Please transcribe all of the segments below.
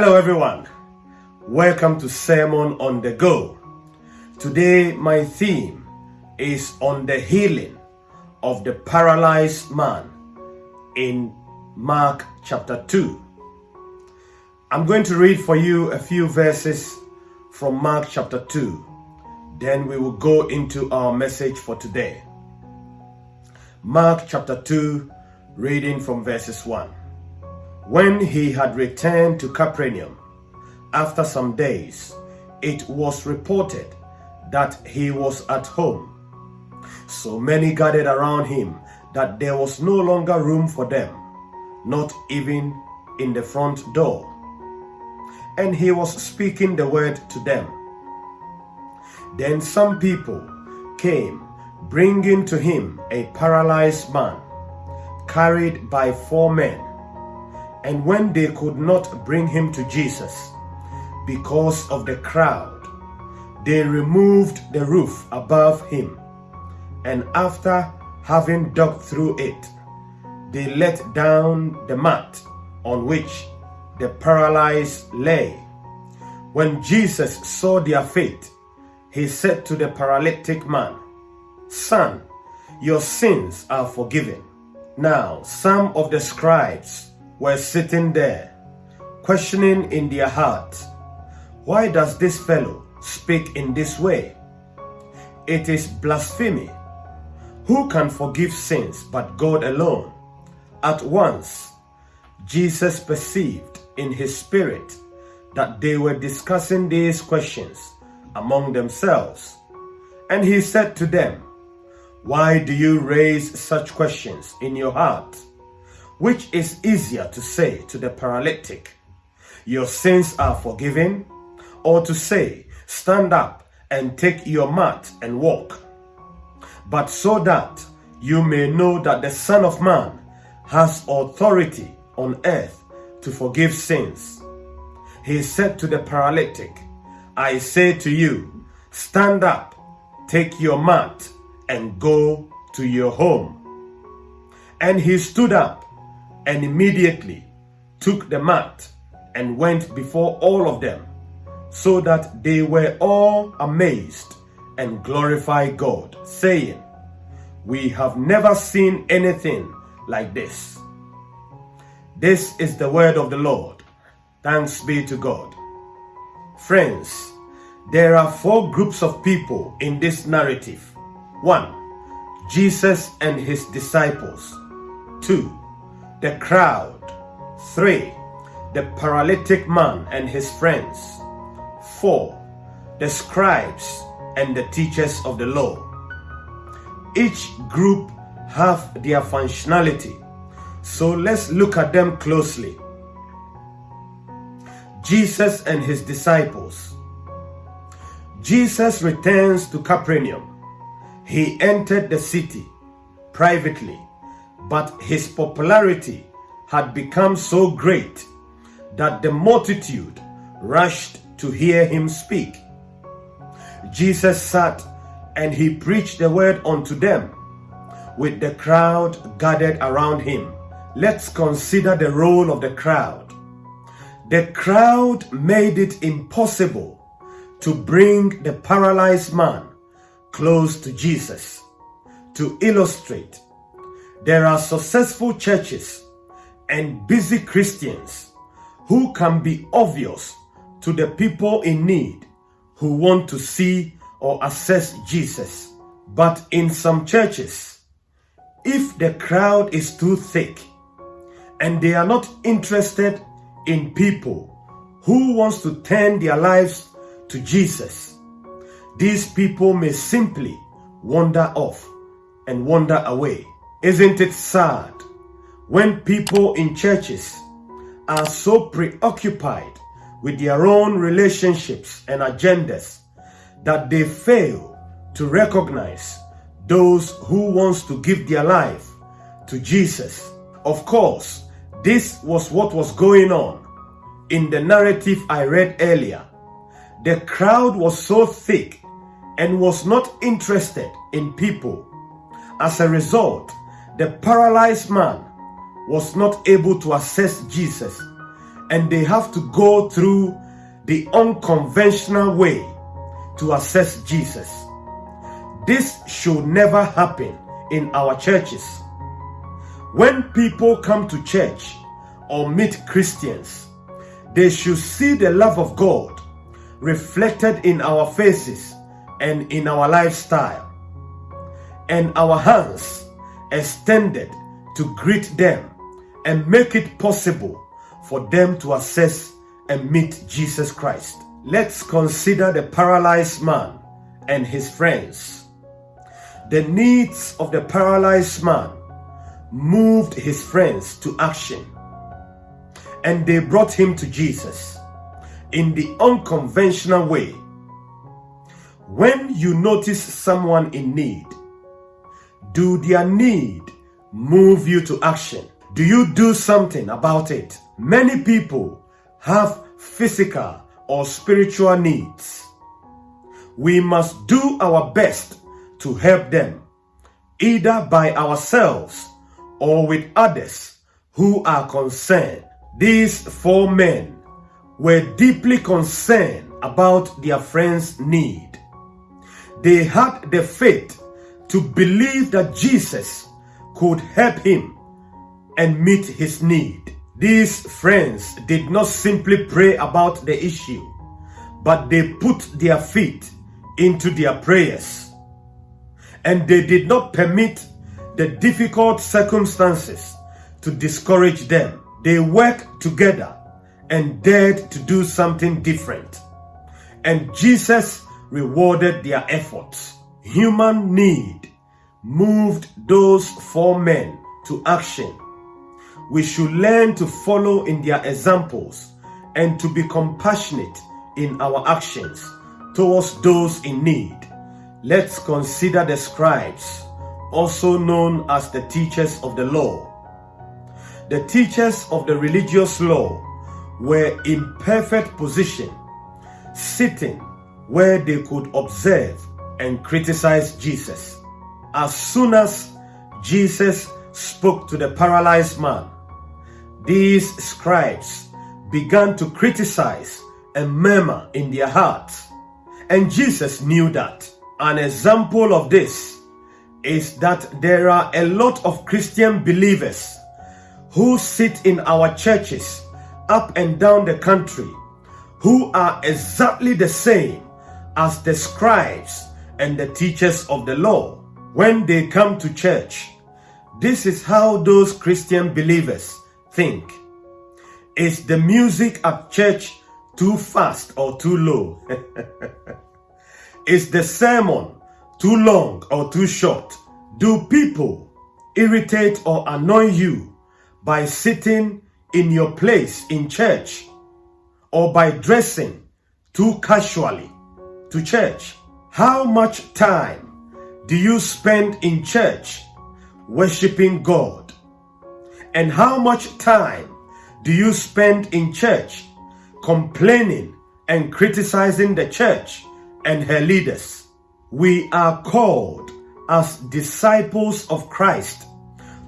Hello, everyone. Welcome to Sermon on the Go. Today, my theme is on the healing of the paralyzed man in Mark chapter 2. I'm going to read for you a few verses from Mark chapter 2. Then we will go into our message for today. Mark chapter 2, reading from verses 1. When he had returned to Capernaum, after some days, it was reported that he was at home. So many gathered around him that there was no longer room for them, not even in the front door. And he was speaking the word to them. Then some people came, bringing to him a paralyzed man, carried by four men. And when they could not bring him to Jesus because of the crowd, they removed the roof above him. And after having dug through it, they let down the mat on which the paralyzed lay. When Jesus saw their faith, he said to the paralytic man, Son, your sins are forgiven. Now, some of the scribes were sitting there, questioning in their hearts, Why does this fellow speak in this way? It is blasphemy. Who can forgive sins but God alone? At once, Jesus perceived in his spirit that they were discussing these questions among themselves. And he said to them, Why do you raise such questions in your heart? Which is easier to say to the paralytic, Your sins are forgiven, or to say, Stand up and take your mat and walk? But so that you may know that the Son of Man has authority on earth to forgive sins. He said to the paralytic, I say to you, stand up, take your mat, and go to your home. And he stood up and immediately took the mat and went before all of them, so that they were all amazed and glorified God, saying, We have never seen anything like this. This is the word of the Lord. Thanks be to God. Friends, there are four groups of people in this narrative. One, Jesus and his disciples. Two, the crowd. Three, the paralytic man and his friends. Four, the scribes and the teachers of the law. Each group have their functionality. So let's look at them closely. Jesus and his disciples. Jesus returns to Capernaum. He entered the city privately, but his popularity had become so great that the multitude rushed to hear him speak. Jesus sat and he preached the word unto them with the crowd gathered around him. Let's consider the role of the crowd. The crowd made it impossible to bring the paralyzed man close to Jesus. To illustrate, there are successful churches and busy Christians who can be obvious to the people in need who want to see or assess Jesus. But in some churches, if the crowd is too thick and they are not interested in people who wants to turn their lives to Jesus, these people may simply wander off and wander away. Isn't it sad when people in churches are so preoccupied with their own relationships and agendas that they fail to recognize those who wants to give their life to Jesus. Of course, this was what was going on in the narrative I read earlier. The crowd was so thick and was not interested in people. As a result, the paralyzed man was not able to access Jesus and they have to go through the unconventional way to access Jesus. This should never happen in our churches. When people come to church or meet Christians, they should see the love of God reflected in our faces and in our lifestyle, and our hands extended to greet them and make it possible for them to access and meet Jesus Christ. Let's consider the paralyzed man and his friends. The needs of the paralyzed man moved his friends to action and they brought him to Jesus in the unconventional way. When you notice someone in need, do their need move you to action? Do you do something about it? Many people have physical or spiritual needs. We must do our best to help them, either by ourselves or with others who are concerned. These four men were deeply concerned about their friend's need. They had the faith to believe that Jesus could help him and meet his need. These friends did not simply pray about the issue, but they put their feet into their prayers. And they did not permit the difficult circumstances to discourage them. They worked together and dared to do something different. And Jesus rewarded their efforts. Human need moved those four men to action. We should learn to follow in their examples and to be compassionate in our actions towards those in need. Let's consider the scribes, also known as the teachers of the law. The teachers of the religious law were in perfect position, sitting where they could observe and criticize Jesus. As soon as Jesus spoke to the paralyzed man, these scribes began to criticize and murmur in their hearts. And Jesus knew that. An example of this is that there are a lot of Christian believers who sit in our churches up and down the country who are exactly the same as the scribes and the teachers of the law. When they come to church, this is how those Christian believers think. Is the music at church too fast or too low? is the sermon too long or too short? Do people irritate or annoy you by sitting in your place in church or by dressing too casually to church? How much time do you spend in church worshiping God? And how much time do you spend in church complaining and criticizing the church and her leaders? We are called as disciples of Christ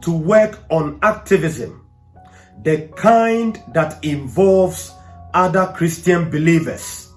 to work on activism the kind that involves other Christian believers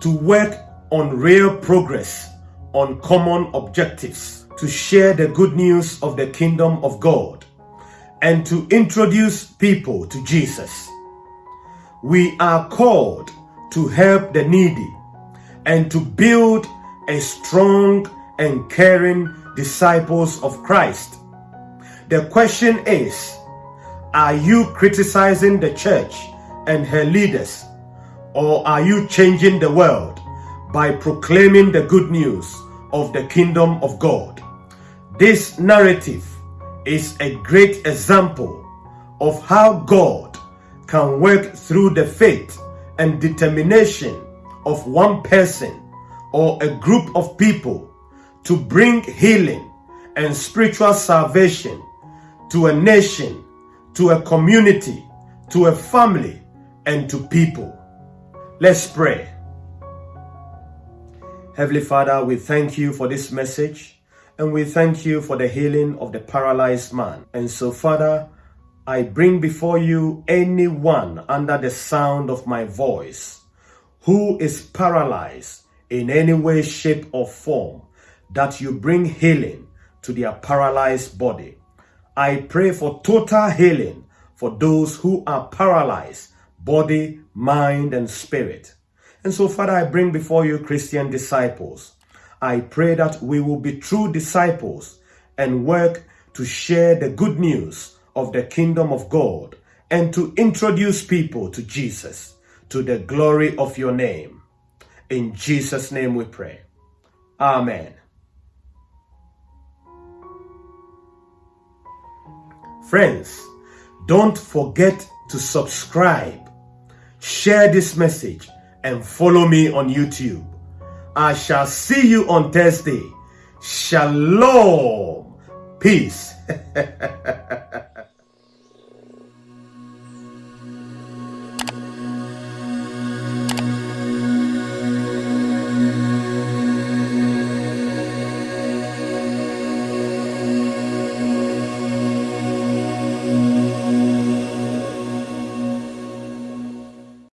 to work on real progress on common objectives, to share the good news of the kingdom of God, and to introduce people to Jesus. We are called to help the needy and to build a strong and caring disciples of Christ. The question is, are you criticizing the church and her leaders? Or are you changing the world by proclaiming the good news of the kingdom of God? This narrative is a great example of how God can work through the faith and determination of one person or a group of people to bring healing and spiritual salvation to a nation to a community, to a family, and to people. Let's pray. Heavenly Father, we thank you for this message and we thank you for the healing of the paralyzed man. And so, Father, I bring before you anyone under the sound of my voice who is paralyzed in any way, shape, or form, that you bring healing to their paralyzed body. I pray for total healing for those who are paralyzed, body, mind, and spirit. And so, Father, I bring before you Christian disciples. I pray that we will be true disciples and work to share the good news of the kingdom of God and to introduce people to Jesus, to the glory of your name. In Jesus' name we pray. Amen. Friends, don't forget to subscribe, share this message, and follow me on YouTube. I shall see you on Thursday. Shalom. Peace.